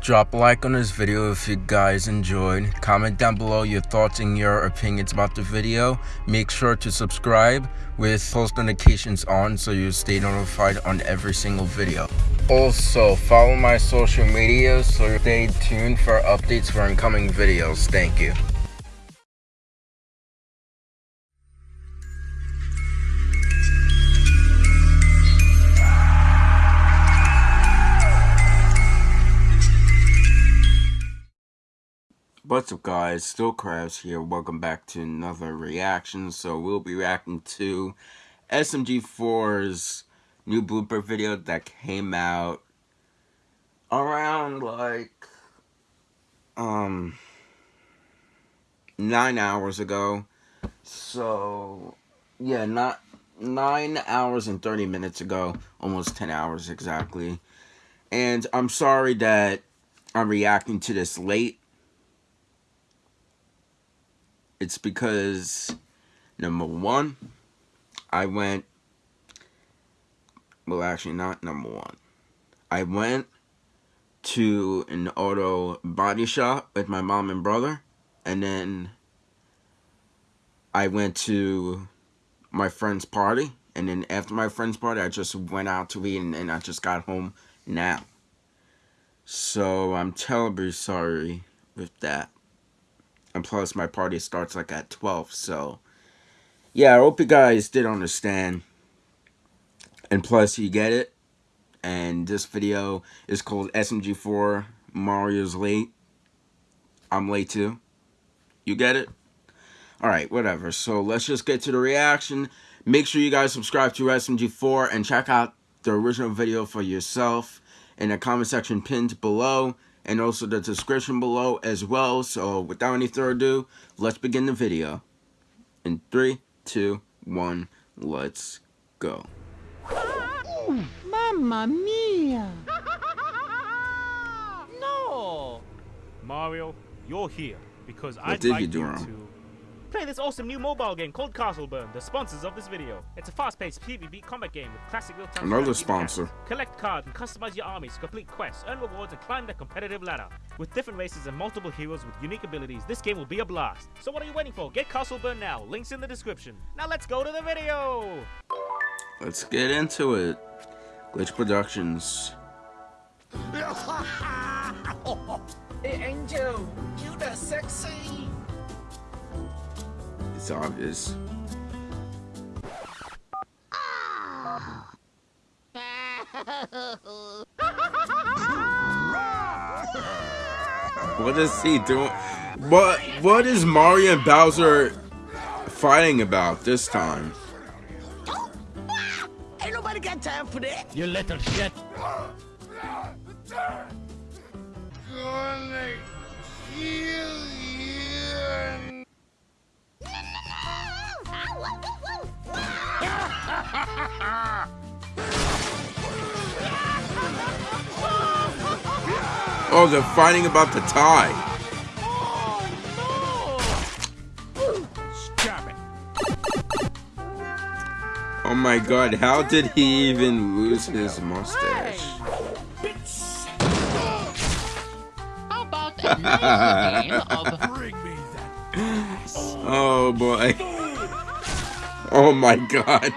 Drop a like on this video if you guys enjoyed. Comment down below your thoughts and your opinions about the video. Make sure to subscribe with post notifications on so you stay notified on every single video. Also, follow my social media so stay tuned for updates for incoming videos. Thank you. What's up guys, Still Krabs here, welcome back to another reaction. So we'll be reacting to SMG4's new blooper video that came out around like, um, nine hours ago. So, yeah, not nine hours and 30 minutes ago, almost 10 hours exactly. And I'm sorry that I'm reacting to this late it's because number one, I went. Well, actually, not number one. I went to an auto body shop with my mom and brother, and then I went to my friend's party, and then after my friend's party, I just went out to eat, and, and I just got home now. So I'm terribly sorry with that. And plus, my party starts like at 12. So, yeah, I hope you guys did understand. And plus, you get it. And this video is called SMG4 Mario's Late. I'm late too. You get it? Alright, whatever. So, let's just get to the reaction. Make sure you guys subscribe to SMG4 and check out the original video for yourself in the comment section pinned below and also the description below as well. So without any further ado, let's begin the video. In three, two, one, let's go. Ooh, mamma mia! no! Mario, you're here because what I'd did like you, do you wrong? to Play this awesome new mobile game called Castleburn, the sponsors of this video. It's a fast-paced PvP combat game with classic real-time Another sponsor. mechanics. Collect cards and customize your armies, complete quests, earn rewards, and climb the competitive ladder. With different races and multiple heroes with unique abilities, this game will be a blast. So what are you waiting for? Get Castleburn now. Links in the description. Now let's go to the video! Let's get into it. Glitch Productions. hey Angel, you the sexy. It's obvious. what is he doing? What what is Mario and Bowser fighting about this time? Ain't nobody got time for that. You little shit. Oh, they're fighting about the tie. Oh my god, how did he even lose his mustache? Oh boy. Oh my god.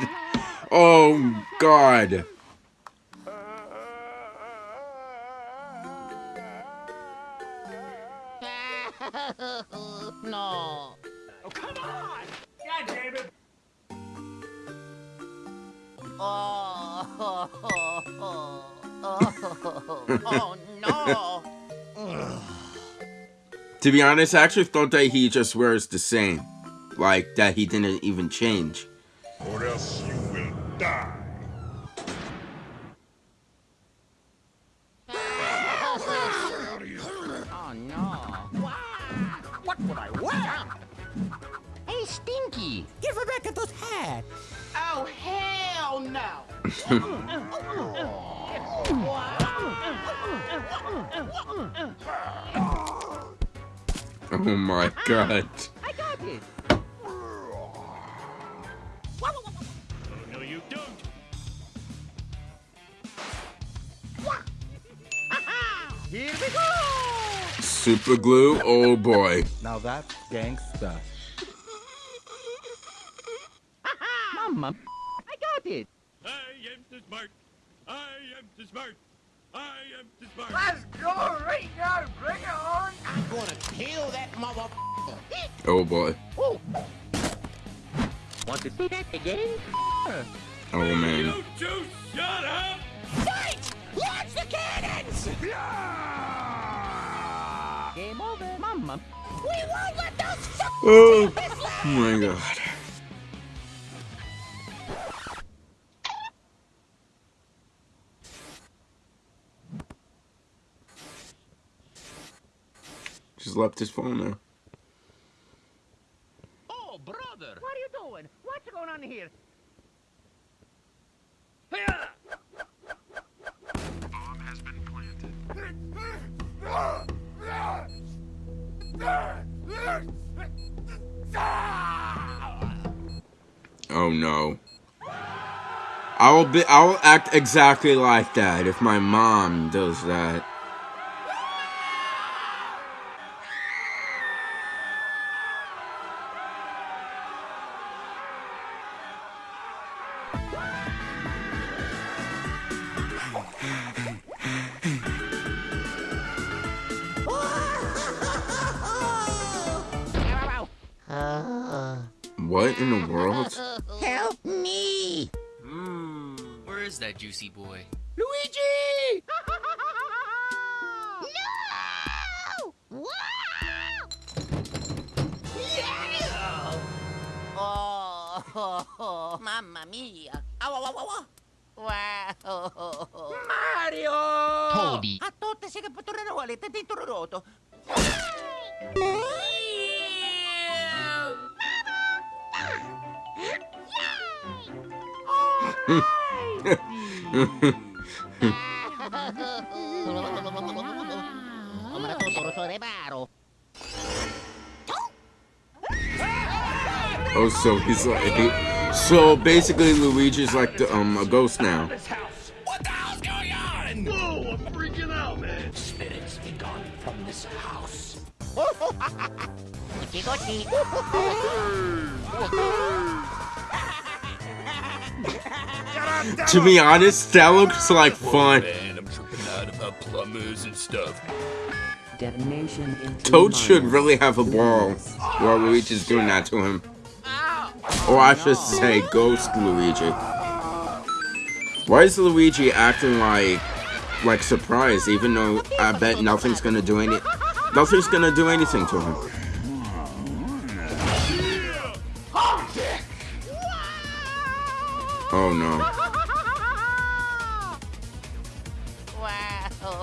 Oh god. no. Oh, come on! God damn it! Oh, oh, oh, oh, oh no. To be honest, I actually thought that he just wears the same. Like, that he didn't even change. Die. Oh no. What would I wear? Hey, Stinky. Give back those hats. Oh, hell no. Oh my god. I got it. Here we go! Super glue. Oh boy. Now that's gangsta. Mama, I got it. I am too smart. I am too smart. I am too smart. Let's go right now. Bring it on. I'm gonna kill that mother. Oh boy. Want to see that again? Oh man. You two shut up! Fight! Launch the cannons! Game over. Mama. We won't let those f- Oh this my god. Just left his phone there. Oh, brother. What are you doing? What's going on here? No. I will be I will act exactly like that if my mom does that. What in the world? That juicy boy? Luigi! no! Oh, mamma mia. Awa, awa, awa. Wow. Mario! Toady. A tutte si che potrebbero volete di tururoto. Come la totoro sore baro. Oh, so he's like, so basically Luigi's like the, um a ghost now. What the hell's going on? Whoa, I'm freaking out, man. Spirits be gone from this house. To be honest, that looks like fun. Man, I'm tripping out about plumbers and stuff. Detonation in Toad should really have a ball while Luigi's doing that to him. Or I should say Ghost Luigi. Why is Luigi acting like like surprised even though I bet nothing's gonna do any nothing's gonna do anything to him. Oh no. Come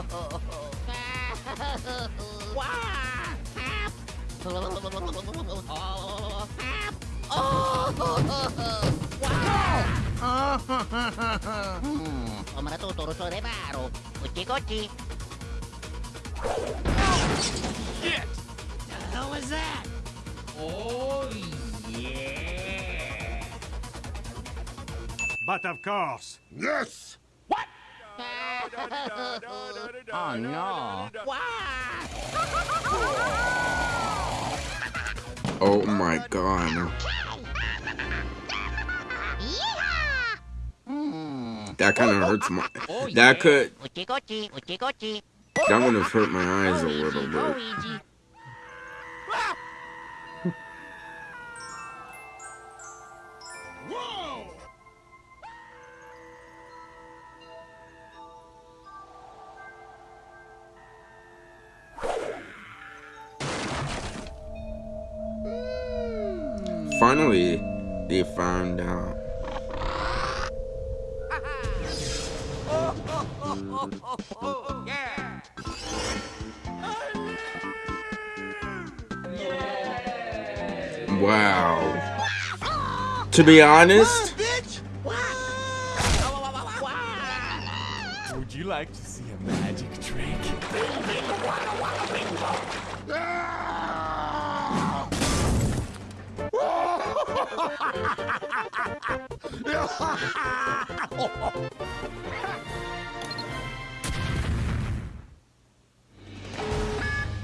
la totoro sore baro. Gucci gucci. hell was that? Oh, yeah. But of course, Yes! Oh no. Oh my god. That kind of hurts my. That could. That would have hurt my eyes a little bit. Finally, they found out. Wow. To be honest, Would you like to see a magic trick?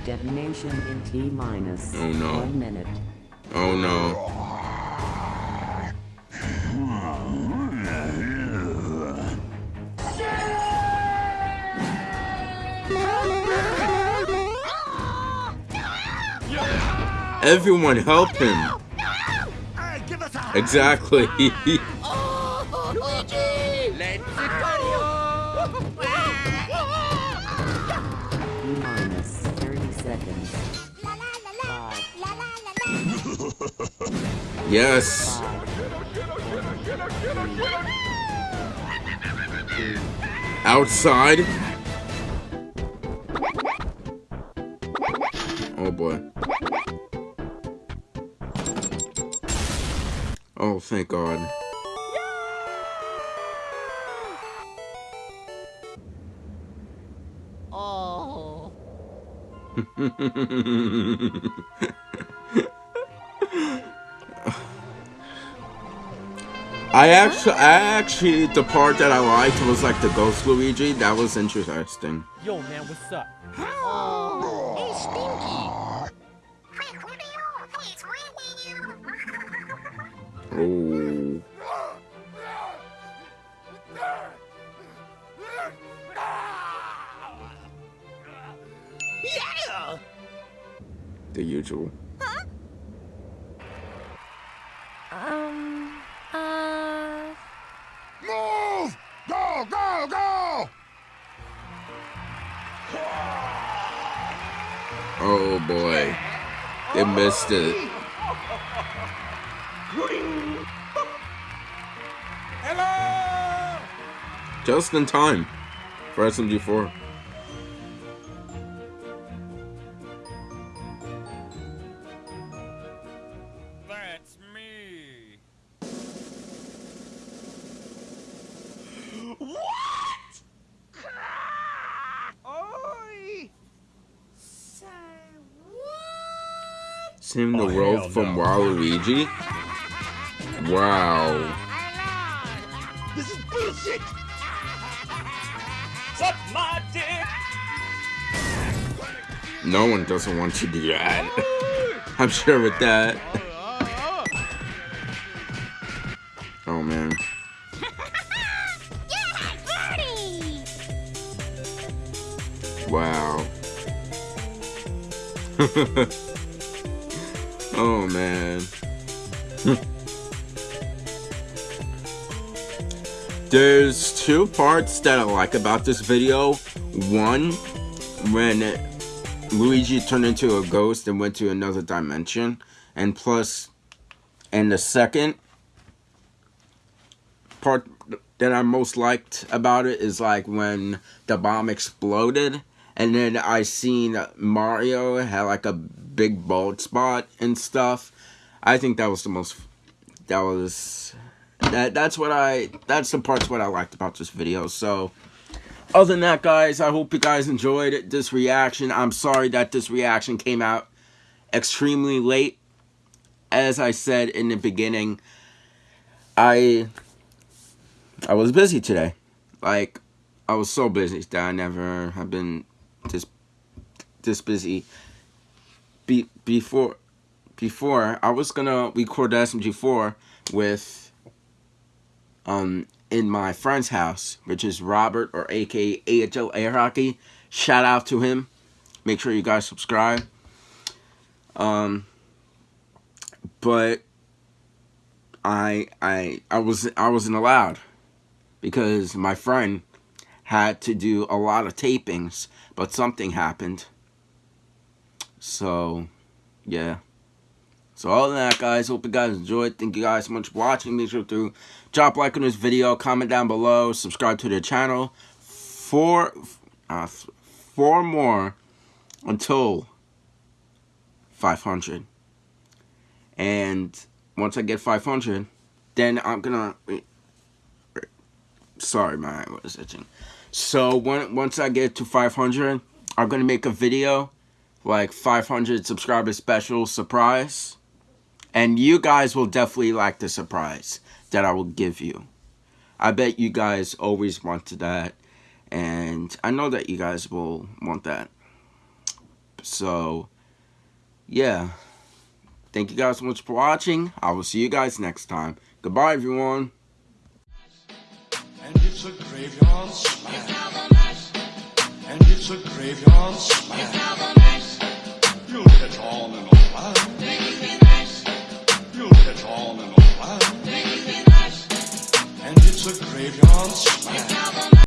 Detonation in T minus Oh, no. one minute. Oh no. Everyone help him. Exactly. Minus 30 seconds. Yes. Outside. Oh boy. Oh, thank God. Oh. I actually, I actually, the part that I liked was like the Ghost Luigi. That was interesting. Yo, man, what's up? Oh. Hey, Stinky. Oh, Yeah! the usual. Um, uh, Move! Go, go, go! Oh boy, they missed it. Just in time for SMG4. That's me. What? Oi! Say what? Saving the Oh, world from no. Waluigi. Wow. No one doesn't want to do that. I'm sure with that. Oh man. Wow. oh man. There's two parts that I like about this video. One, when Luigi turned into a ghost and went to another dimension. And plus, and the second part that I most liked about it is like when the bomb exploded. And then I seen Mario had like a big bald spot and stuff. I think that was the most, that was, that that's what I, that's the parts what I liked about this video. So, other than that, guys, I hope you guys enjoyed this reaction. I'm sorry that this reaction came out extremely late. As I said in the beginning, I I was busy today. Like, I was so busy that I never have been this this busy. Be, before before I was gonna record the SMG4 with um in my friend's house, which is Robert or aka AHL Air Hockey. Shout out to him. Make sure you guys subscribe. Um but I I I was I wasn't allowed because my friend had to do a lot of tapings, but something happened. So, yeah. So all that, guys, hope you guys enjoyed. Thank you guys so much for watching. Make sure to drop like on this video, comment down below, subscribe to the channel for uh, four more until 500. And once I get 500, then I'm gonna. Sorry, my eye was itching. So when once I get to 500, I'm gonna make a video like 500 subscriber special surprise, and you guys will definitely like the surprise that I will give you. I bet you guys always wanted that, and I know that you guys will want that. So, yeah. Thank you guys so much for watching. I will see you guys next time. Goodbye, everyone. And it's a graveyard smash. And it's a graveyard smash. You'll catch on in a a graveyard.